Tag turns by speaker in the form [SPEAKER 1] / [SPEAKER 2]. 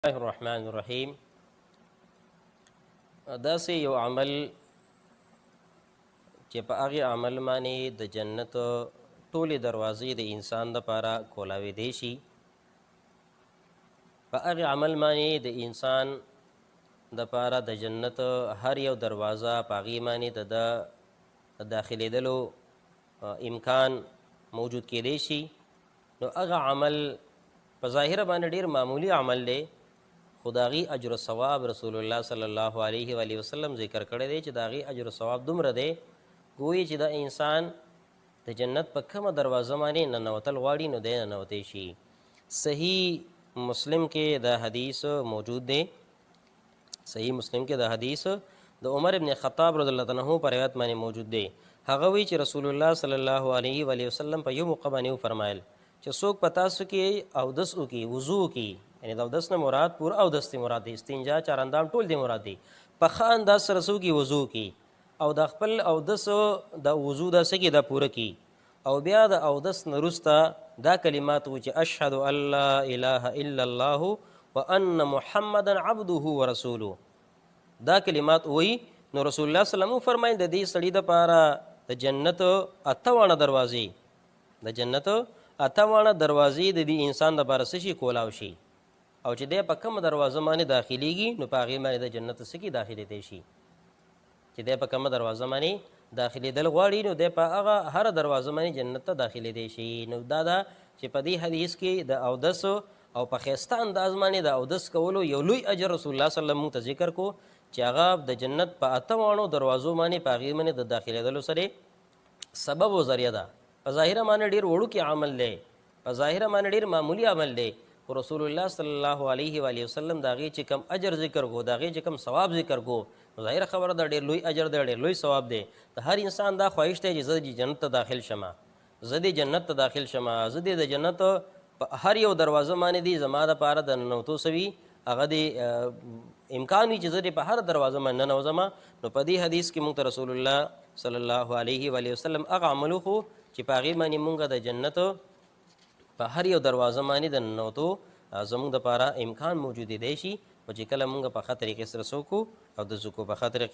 [SPEAKER 1] الله الرحمن الرحیم داسې یو عمل چې په هغه عمل باندې د جنت ټولې دروازې د انسان لپاره کولاوې دی شي په هغه عمل باندې د انسان د پاره د جنت هر یو دروازه پاغي معنی ته د داخليدلو امکان موجود کېدې شي نو هغه عمل په ظاهر باندې ډیر معمولی عمل دی خو د هغې اجر او ثواب رسول الله صلی الله علیه و وسلم ذکر کړی دی چې د هغې اجر او ثواب دومره دی ګویې چې د انسان د جنت په کومه دروازه باندې ننوتل غواړي نو دی ننوتی شي صحیح مسلم کې دا حدیث موجود دی صحیح مسلم کې د حدیث د عمر ابن خطاب رضی الله عنه پر روایت باندې موجود دی هغه وی چې رسول الله صلی الله علیه و علیه وسلم په یو موقع باندې فرمایل چې څوک په تاسو کې او دس او کې وضو کې یعنی د دس نه مراد پور او دس نه مراد دی استنجا چارندام ټول دی مراد دی په خان داس رسو کې وضو کې او د خپل او دس د وضو د سکه د پوره کې او بیا د اودس نه وروسته دا کلمات و چې اشهد ان لا اله الا الله وان محمدا عبده ورسوله دا کلمات وی نو رسول الله صلی الله علیه وسلم فرمایل د دې سړي د پاره د جنت اتوانه دروازې د جنت اتوانه دروازې د دې انسان د پاره شي کولاو شي او چې د په کوم دروازه باندې داخليږي نو په هغه باندې د جنت سکی داخلي دی شي چې دی په کومه دروازه باندې داخلېدل غواړي نو دی په هغه هره دروازه باندې جنت ته داخلېدی شي نو دا ده چې په دې حدیث کې د اودس او په ښایسته انداز باندې د اودس کولو یو لوی اجر رسول الله صلی الله علیه وسلم موږ ته ذکر کو چې هغه د جنت په اته واړو دروازو باندې په هغې باندې د داخلېدلو سره سبب او ذریعہ ده په ظاهره معنی ډیر وړوکی عمل دی په ظاهره معنی ډیر معمولی عمل دی خو رسول الله صلی الله علیه و علیه وسلم دا غي چې کم اجر ذکر کو دا غي چې کم ثواب ذکر کو ظاهر خبره دا ډیر لوی اجر دی ډیر لوی ثواب دی ته هر انسان دا خواهش ته چې زه جنت ته داخل شمه زه دې جنت ته داخل شمه زه دې د جنت په هر یو دروازه باندې دی زما د پاره د ننوتو سوي هغه دی امکان وي چې زه په هر دروازه باندې ننوځم نو په دې حدیث کې موږ رسول الله صلی الله علیه و علیه وسلم هغه عمل خو چې په هغه باندې موږ د جنت په هر یو دروازه باندې د ننوتو زموږ د پاره امکان موجود دی شي او چې کله موږ په خطرې کې سره سوکو او د زکو په خطرې